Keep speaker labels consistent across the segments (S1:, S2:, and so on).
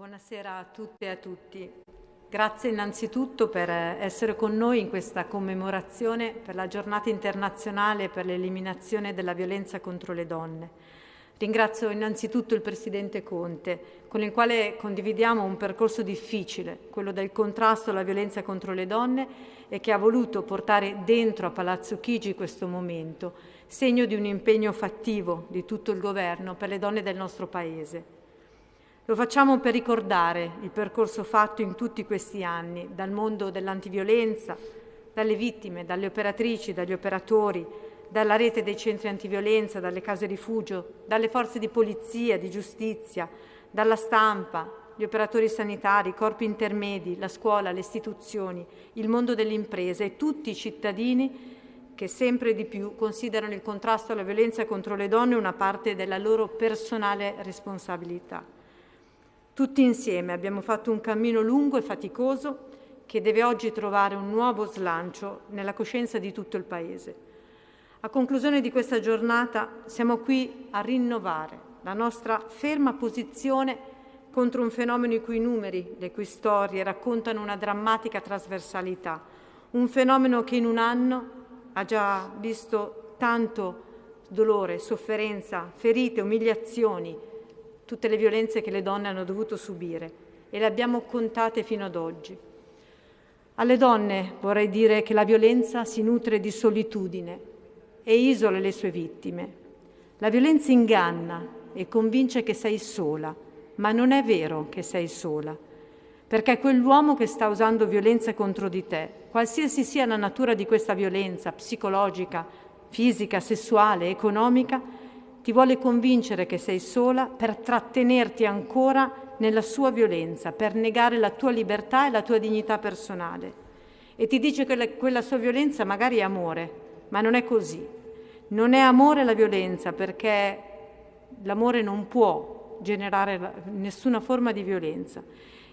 S1: Buonasera a tutte e a tutti. Grazie innanzitutto per essere con noi in questa commemorazione per la giornata internazionale per l'eliminazione della violenza contro le donne. Ringrazio innanzitutto il Presidente Conte, con il quale condividiamo un percorso difficile, quello del contrasto alla violenza contro le donne e che ha voluto portare dentro a Palazzo Chigi questo momento, segno di un impegno fattivo di tutto il Governo per le donne del nostro Paese. Lo facciamo per ricordare il percorso fatto in tutti questi anni dal mondo dell'antiviolenza, dalle vittime, dalle operatrici, dagli operatori, dalla rete dei centri antiviolenza, dalle case rifugio, dalle forze di polizia, di giustizia, dalla stampa, gli operatori sanitari, i corpi intermedi, la scuola, le istituzioni, il mondo delle imprese e tutti i cittadini che sempre di più considerano il contrasto alla violenza contro le donne una parte della loro personale responsabilità. Tutti insieme abbiamo fatto un cammino lungo e faticoso che deve oggi trovare un nuovo slancio nella coscienza di tutto il Paese. A conclusione di questa giornata siamo qui a rinnovare la nostra ferma posizione contro un fenomeno i cui numeri, le cui storie raccontano una drammatica trasversalità, un fenomeno che in un anno ha già visto tanto dolore, sofferenza, ferite, umiliazioni, tutte le violenze che le donne hanno dovuto subire e le abbiamo contate fino ad oggi. Alle donne vorrei dire che la violenza si nutre di solitudine e isola le sue vittime. La violenza inganna e convince che sei sola, ma non è vero che sei sola, perché quell'uomo che sta usando violenza contro di te, qualsiasi sia la natura di questa violenza, psicologica, fisica, sessuale, economica, ti vuole convincere che sei sola per trattenerti ancora nella sua violenza, per negare la tua libertà e la tua dignità personale. E ti dice che la, quella sua violenza magari è amore, ma non è così. Non è amore la violenza perché l'amore non può generare nessuna forma di violenza.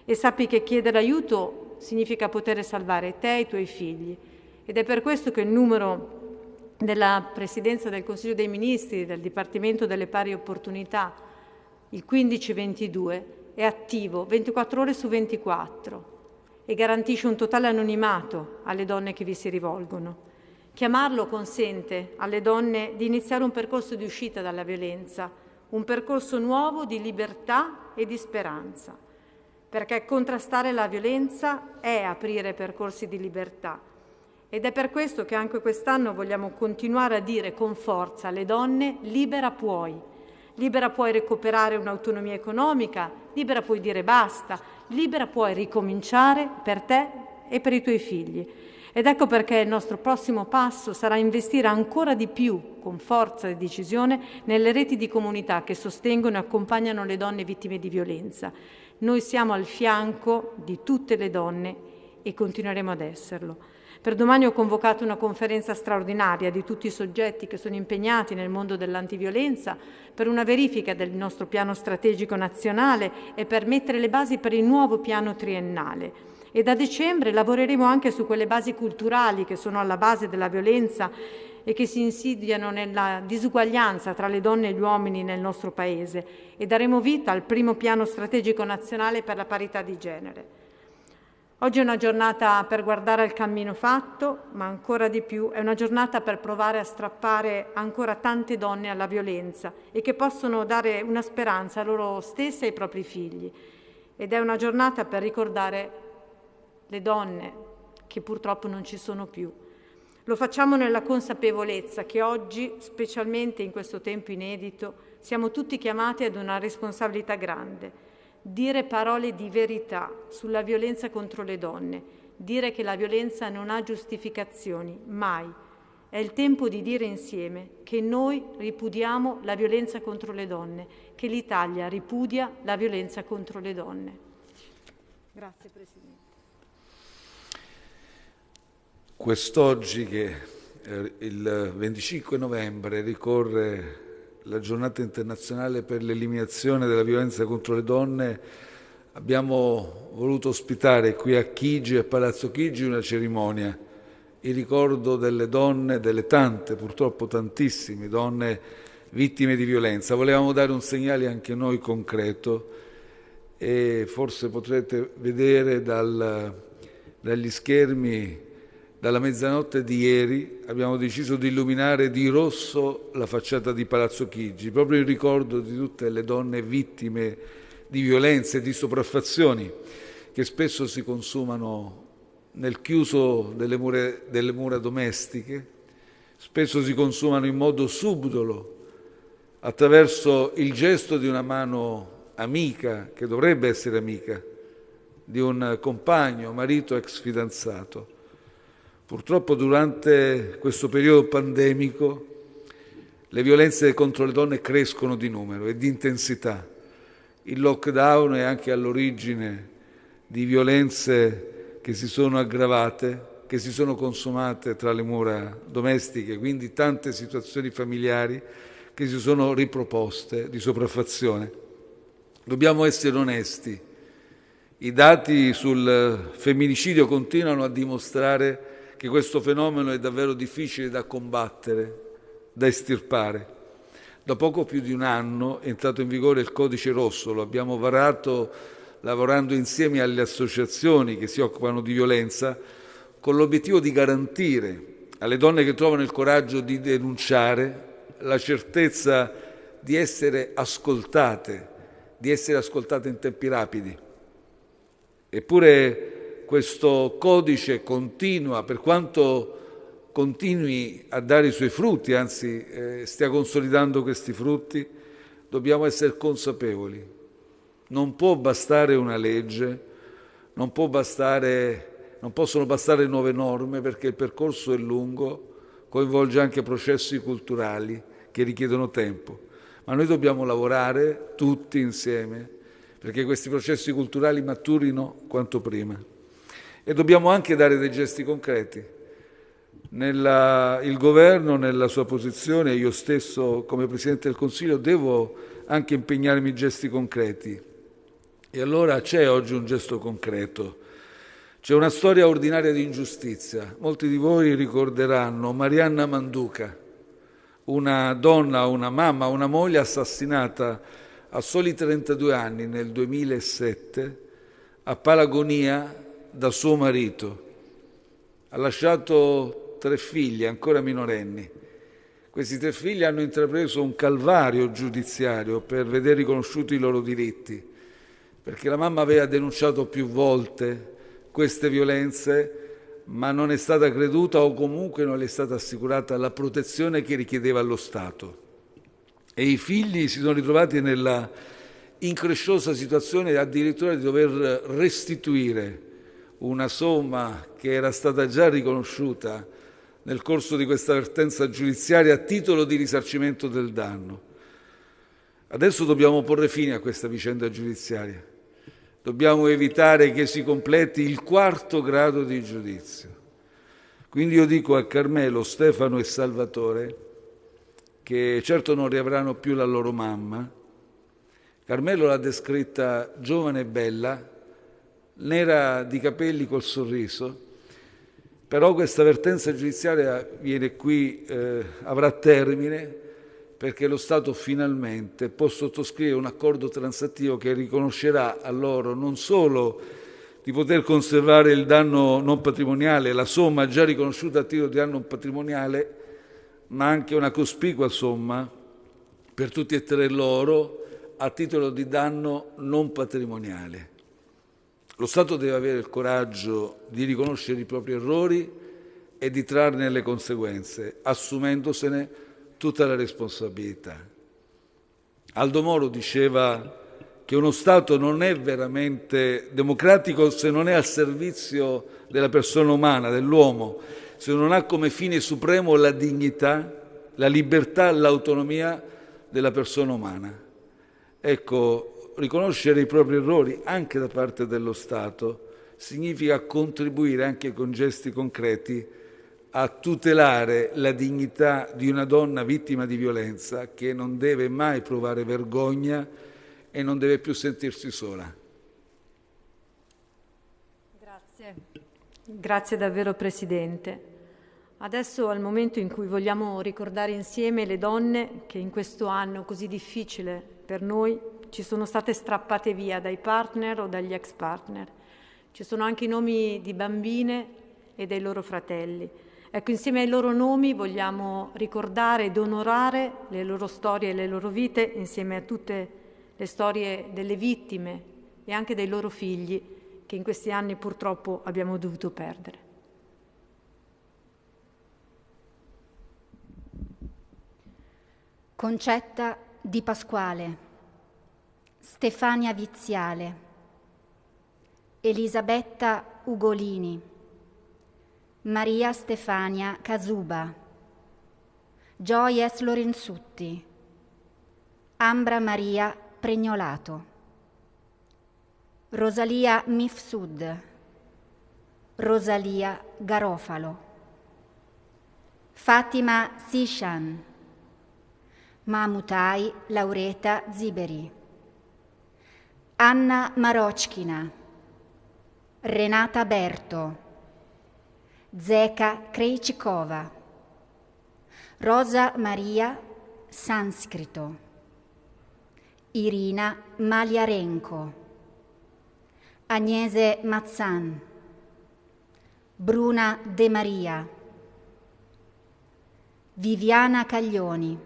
S1: E sappi che chiedere aiuto significa poter salvare te e i tuoi figli. Ed è per questo che il numero della Presidenza del Consiglio dei Ministri, del Dipartimento delle Pari Opportunità, il 1522, è attivo 24 ore su 24 e garantisce un totale anonimato alle donne che vi si rivolgono. Chiamarlo consente alle donne di iniziare un percorso di uscita dalla violenza, un percorso nuovo di libertà e di speranza, perché contrastare la violenza è aprire percorsi di libertà ed è per questo che anche quest'anno vogliamo continuare a dire con forza alle donne libera puoi, libera puoi recuperare un'autonomia economica, libera puoi dire basta, libera puoi ricominciare per te e per i tuoi figli. Ed ecco perché il nostro prossimo passo sarà investire ancora di più, con forza e decisione, nelle reti di comunità che sostengono e accompagnano le donne vittime di violenza. Noi siamo al fianco di tutte le donne e continueremo ad esserlo. Per domani ho convocato una conferenza straordinaria di tutti i soggetti che sono impegnati nel mondo dell'antiviolenza per una verifica del nostro piano strategico nazionale e per mettere le basi per il nuovo piano triennale. E da dicembre lavoreremo anche su quelle basi culturali che sono alla base della violenza e che si insidiano nella disuguaglianza tra le donne e gli uomini nel nostro Paese e daremo vita al primo piano strategico nazionale per la parità di genere. Oggi è una giornata per guardare al cammino fatto, ma ancora di più è una giornata per provare a strappare ancora tante donne alla violenza e che possono dare una speranza a loro stesse e ai propri figli. Ed è una giornata per ricordare le donne che purtroppo non ci sono più. Lo facciamo nella consapevolezza che oggi, specialmente in questo tempo inedito, siamo tutti chiamati ad una responsabilità grande dire parole di verità sulla violenza contro le donne, dire che la violenza non ha giustificazioni, mai. È il tempo di dire insieme che noi ripudiamo la violenza contro le donne, che l'Italia ripudia la violenza contro le donne. Grazie Presidente.
S2: Quest'oggi che il 25 novembre ricorre la giornata internazionale per l'eliminazione della violenza contro le donne, abbiamo voluto ospitare qui a Chigi e Palazzo Chigi una cerimonia in ricordo delle donne, delle tante, purtroppo tantissime donne vittime di violenza. Volevamo dare un segnale anche noi concreto e forse potrete vedere dal, dagli schermi dalla mezzanotte di ieri abbiamo deciso di illuminare di rosso la facciata di Palazzo Chigi, proprio in ricordo di tutte le donne vittime di violenze e di sopraffazioni che spesso si consumano nel chiuso delle mura, delle mura domestiche, spesso si consumano in modo subdolo attraverso il gesto di una mano amica, che dovrebbe essere amica, di un compagno, marito, ex fidanzato. Purtroppo durante questo periodo pandemico le violenze contro le donne crescono di numero e di intensità. Il lockdown è anche all'origine di violenze che si sono aggravate, che si sono consumate tra le mura domestiche, quindi tante situazioni familiari che si sono riproposte di sopraffazione. Dobbiamo essere onesti. I dati sul femminicidio continuano a dimostrare che questo fenomeno è davvero difficile da combattere, da estirpare. Da poco più di un anno è entrato in vigore il codice rosso, lo abbiamo varato lavorando insieme alle associazioni che si occupano di violenza, con l'obiettivo di garantire alle donne che trovano il coraggio di denunciare la certezza di essere ascoltate di essere ascoltate in tempi rapidi. Eppure questo codice continua, per quanto continui a dare i suoi frutti, anzi eh, stia consolidando questi frutti, dobbiamo essere consapevoli. Non può bastare una legge, non, bastare, non possono bastare nuove norme perché il percorso è lungo, coinvolge anche processi culturali che richiedono tempo ma noi dobbiamo lavorare tutti insieme perché questi processi culturali maturino quanto prima. E dobbiamo anche dare dei gesti concreti. Nella, il governo, nella sua posizione, io stesso come Presidente del Consiglio, devo anche impegnarmi in gesti concreti. E allora c'è oggi un gesto concreto. C'è una storia ordinaria di ingiustizia. Molti di voi ricorderanno Marianna Manduca una donna, una mamma, una moglie assassinata a soli 32 anni nel 2007 a Palagonia da suo marito. Ha lasciato tre figli ancora minorenni. Questi tre figli hanno intrapreso un calvario giudiziario per vedere riconosciuti i loro diritti, perché la mamma aveva denunciato più volte queste violenze ma non è stata creduta o comunque non le è stata assicurata la protezione che richiedeva lo Stato. E i figli si sono ritrovati nella incresciosa situazione addirittura di dover restituire una somma che era stata già riconosciuta nel corso di questa avvertenza giudiziaria a titolo di risarcimento del danno. Adesso dobbiamo porre fine a questa vicenda giudiziaria. Dobbiamo evitare che si completi il quarto grado di giudizio. Quindi io dico a Carmelo, Stefano e Salvatore che certo non riavranno più la loro mamma. Carmelo l'ha descritta giovane e bella, nera di capelli col sorriso, però questa avvertenza giudiziaria viene qui, eh, avrà termine perché lo Stato finalmente può sottoscrivere un accordo transattivo che riconoscerà a loro non solo di poter conservare il danno non patrimoniale, la somma già riconosciuta a titolo di danno patrimoniale, ma anche una cospicua somma per tutti e tre loro a titolo di danno non patrimoniale. Lo Stato deve avere il coraggio di riconoscere i propri errori e di trarne le conseguenze, assumendosene tutta la responsabilità. Aldo Moro diceva che uno Stato non è veramente democratico se non è al servizio della persona umana, dell'uomo, se non ha come fine supremo la dignità, la libertà, l'autonomia della persona umana. Ecco, riconoscere i propri errori anche da parte dello Stato significa contribuire anche con gesti concreti a tutelare la dignità di una donna vittima di violenza che non deve mai provare vergogna e non deve più sentirsi sola.
S1: Grazie, grazie davvero Presidente. Adesso il momento in cui vogliamo ricordare insieme le donne che in questo anno così difficile per noi ci sono state strappate via dai partner o dagli ex partner. Ci sono anche i nomi di bambine e dei loro fratelli. Ecco, insieme ai loro nomi vogliamo ricordare ed onorare le loro storie e le loro vite, insieme a tutte le storie delle vittime e anche dei loro figli che in questi anni purtroppo abbiamo dovuto perdere.
S3: Concetta Di Pasquale, Stefania Viziale, Elisabetta Ugolini, Maria Stefania Casuba, Gioies Lorenzutti, Ambra Maria Pregnolato, Rosalia Mifsud, Rosalia Garofalo, Fatima Sishan, Mamutai Laureta Ziberi, Anna Marochkina, Renata Berto, Zeka Krejcikova, Rosa Maria Sanscrito, Irina Maliarenko, Agnese Mazzan, Bruna De Maria, Viviana Caglioni,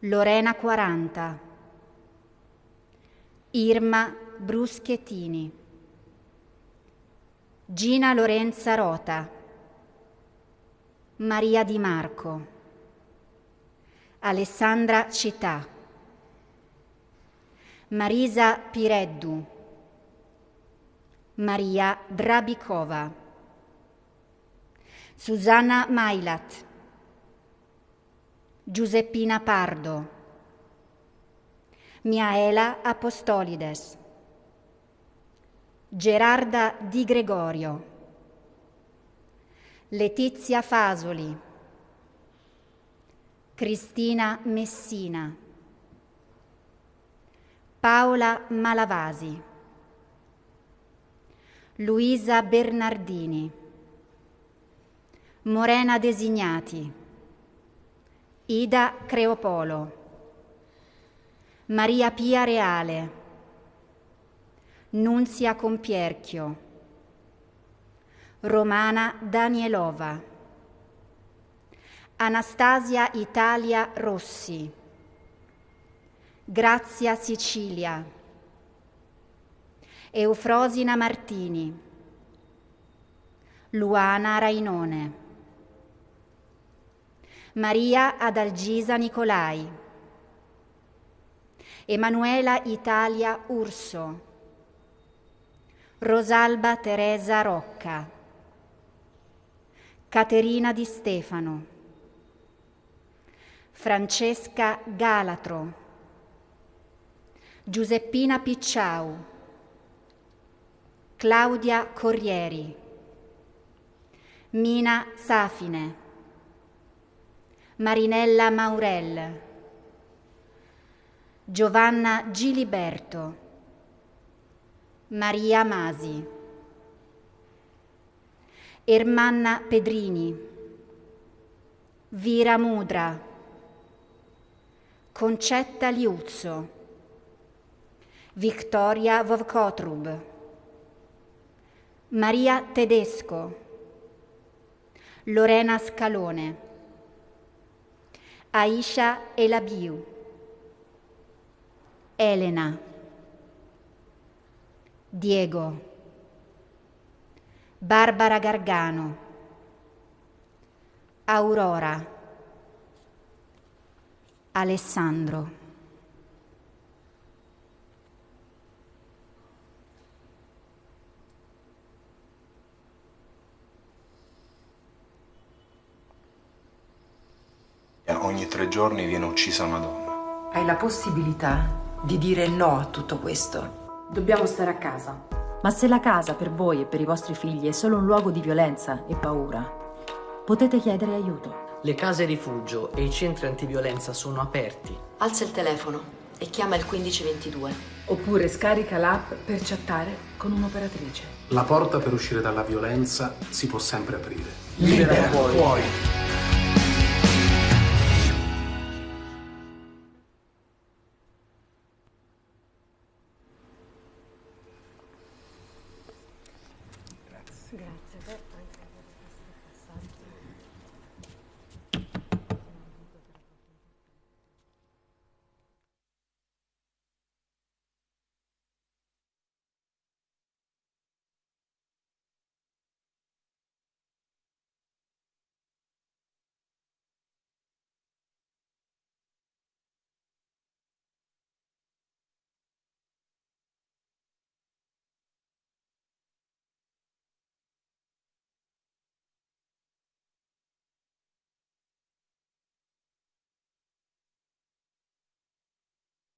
S3: Lorena 40, Irma Bruschettini, Gina Lorenza Rota, Maria Di Marco, Alessandra Città, Marisa Pireddu, Maria Drabikova, Susanna Mailat, Giuseppina Pardo, Miaela Apostolides, Gerarda Di Gregorio, Letizia Fasoli, Cristina Messina, Paola Malavasi, Luisa Bernardini, Morena Designati, Ida Creopolo, Maria Pia Reale, Nunzia Compierchio, Romana Danielova, Anastasia Italia Rossi, Grazia Sicilia, Eufrosina Martini, Luana Rainone. Maria Adalgisa Nicolai, Emanuela Italia Urso, Rosalba Teresa Rocca, Caterina Di Stefano, Francesca Galatro, Giuseppina Picciau, Claudia Corrieri, Mina Safine, Marinella Maurel, Giovanna Giliberto, Maria Masi, Ermanna Pedrini, Vira Mudra, Concetta Liuzzo, Victoria Vovkotrub, Maria Tedesco, Lorena Scalone, Aisha Elabiu, Elena, Diego, Barbara Gargano, Aurora, Alessandro.
S4: Ogni tre giorni viene uccisa una donna.
S5: Hai la possibilità di dire no a tutto questo.
S6: Dobbiamo stare a casa.
S7: Ma se la casa per voi e per i vostri figli è solo un luogo di violenza e paura, potete chiedere aiuto.
S8: Le case rifugio e i centri antiviolenza sono aperti.
S9: Alza il telefono e chiama il 1522.
S6: Oppure scarica l'app per chattare con un'operatrice.
S10: La porta per uscire dalla violenza si può sempre aprire.
S8: Libera, Libera puoi. puoi.